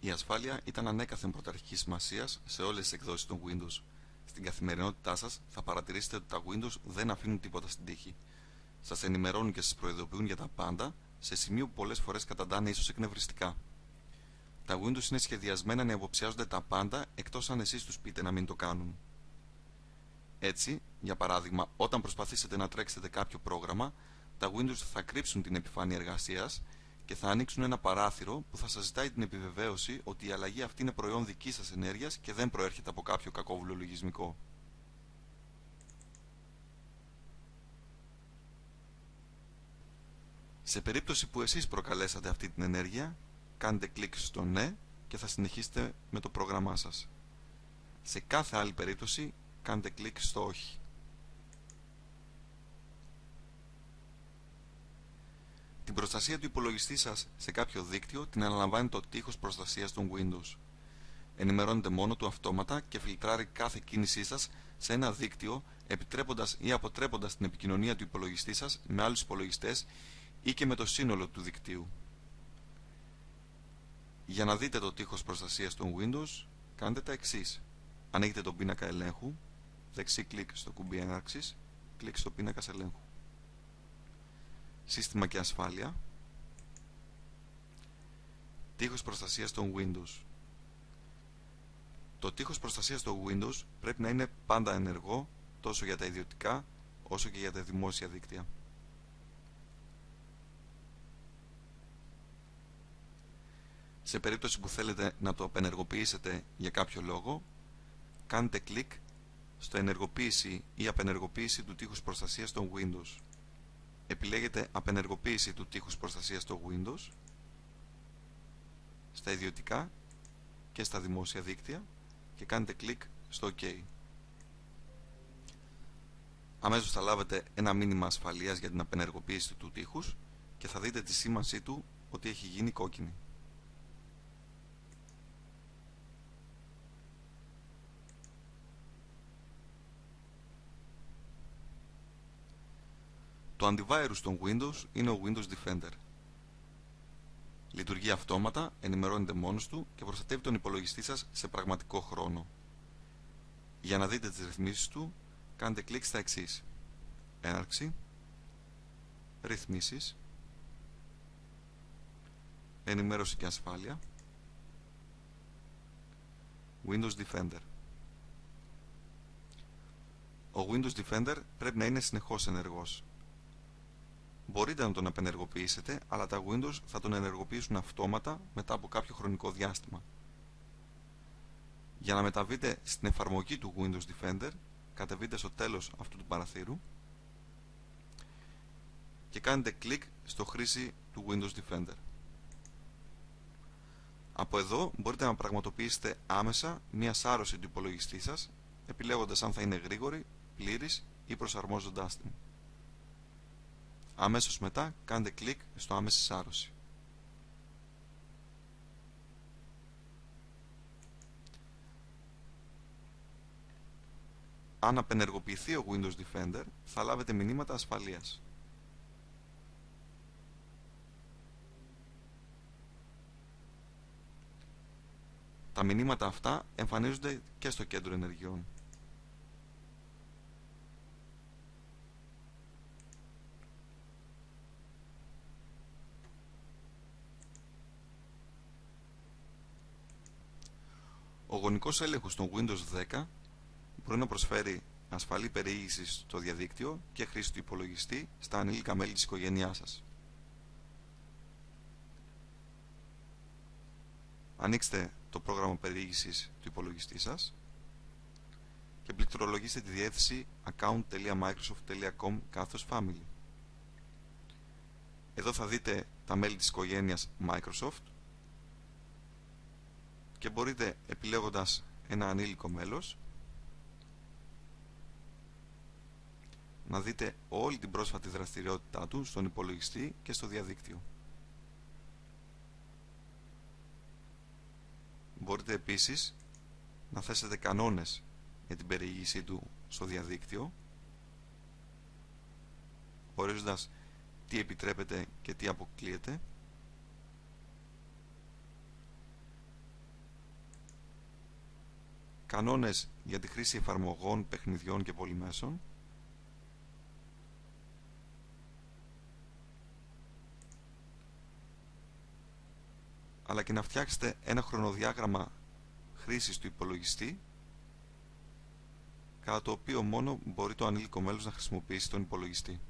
Η ασφάλεια ήταν ανέκαθεν πρωταρχική σημασίας σε όλες τις εκδόσεις των Windows. Στην καθημερινότητά σας θα παρατηρήσετε ότι τα Windows δεν αφήνουν τίποτα στην τύχη. Σας ενημερώνουν και σας προειδοποιούν για τα πάντα, σε σημείο που πολλές φορές καταντάνε ίσως εκνευριστικά. Τα Windows είναι σχεδιασμένα να υποψιάζονται τα πάντα εκτός αν εσείς τους πείτε να μην το κάνουν. Έτσι, για παράδειγμα, όταν προσπαθήσετε να τρέξετε κάποιο πρόγραμμα, τα Windows θα κρύψουν την επιφάνεια εργασίας και θα ανοίξουν ένα παράθυρο που θα σας ζητάει την επιβεβαίωση ότι η αλλαγή αυτή είναι προϊόν δικής σας ενέργειας και δεν προέρχεται από κάποιο κακόβουλο λογισμικό. Σε περίπτωση που εσείς προκαλέσατε αυτή την ενέργεια, κάντε κλικ στο ναι και θα συνεχίσετε με το πρόγραμμά σας. Σε κάθε άλλη περίπτωση, κάντε κλικ στο όχι. Την προστασία του υπολογιστή σας σε κάποιο δίκτυο την αναλαμβάνει το τείχος προστασίας των Windows. Ενημερώνεται μόνο του αυτόματα και φιλτράρει κάθε κίνησή σας σε ένα δίκτυο επιτρέποντας ή αποτρέποντας την επικοινωνία του υπολογιστή σας με άλλους υπολογιστές ή και με το σύνολο του δικτύου. Για να δείτε το τείχος προστασίας των Windows, κάντε τα εξής. Ανοίγετε τον πίνακα ελέγχου, δεξί κλικ στο κουμπί έναρξης, κλικ στο πίνακα ελέγχου σύστημα και ασφάλεια. Τείχος προστασίας των Windows. Το τείχος προστασίας των Windows πρέπει να είναι πάντα ενεργό τόσο για τα ιδιωτικά όσο και για τα δημόσια δίκτυα. Σε περίπτωση που θέλετε να το απενεργοποιήσετε για κάποιο λόγο κάντε κλικ στο ενεργοποίηση ή απενεργοποίηση του τείχους προστασίας των Windows επιλέγετε απενεργοποίηση του τείχους προστασίας στο Windows στα ιδιωτικά και στα δημόσια δίκτυα και κάνετε κλικ στο OK. Αμέσως θα λάβετε ένα μήνυμα ασφαλείας για την απενεργοποίηση του τείχους και θα δείτε τη σήμανσή του ότι έχει γίνει κόκκινη. Το antivirus των Windows είναι ο Windows Defender. Λειτουργεί αυτόματα, ενημερώνεται μόνος του και προστατεύει τον υπολογιστή σας σε πραγματικό χρόνο. Για να δείτε τις ρυθμίσεις του, κάντε κλικ στα εξής. Έναρξη, ρυθμίσεις, ενημέρωση και ασφάλεια, Windows Defender. Ο Windows Defender πρέπει να είναι συνεχώς ενεργός. Μπορείτε να τον απενεργοποιήσετε, αλλά τα Windows θα τον ενεργοποιήσουν αυτόματα μετά από κάποιο χρονικό διάστημα. Για να μεταβείτε στην εφαρμογή του Windows Defender, κατεβείτε στο τέλος αυτού του παραθύρου και κάνετε κλικ στο χρήση του Windows Defender. Από εδώ μπορείτε να πραγματοποιήσετε άμεσα μία σάρωση του υπολογιστή σας, επιλέγοντας αν θα είναι γρήγορη, πλήρης ή προσαρμόζοντάς την. Αμέσως μετά κάντε κλικ στο άμεση σάρωση. Αν απενεργοποιηθεί ο Windows Defender, θα λάβετε μηνύματα ασφαλείας. Τα μηνύματα αυτά εμφανίζονται και στο κέντρο ενεργειών. Ο γονικός έλεγχος των Windows 10 μπορεί να προσφέρει ασφαλή περιήγηση στο διαδίκτυο και χρήση του υπολογιστή στα ανήλικα μέλη της οικογένειάς σας. Ανοίξτε το πρόγραμμα περιήγησης του υπολογιστή σας και πληκτρολογήστε τη διεύθυνση account.microsoft.com family. Εδώ θα δείτε τα μέλη της οικογένειας Microsoft και μπορείτε επιλέγοντας ένα ανήλικο μέλος να δείτε όλη την πρόσφατη δραστηριότητά του στον υπολογιστή και στο διαδίκτυο. Μπορείτε επίσης να θέσετε κανόνες για την περιήγησή του στο διαδίκτυο ορίζοντας τι επιτρέπεται και τι αποκλείεται κανόνες για τη χρήση εφαρμογών, παιχνιδιών και πολυμέσων, αλλά και να φτιάξετε ένα χρονοδιάγραμμα χρήσης του υπολογιστή κατά το οποίο μόνο μπορεί το ανήλικο μέλος να χρησιμοποιήσει τον υπολογιστή.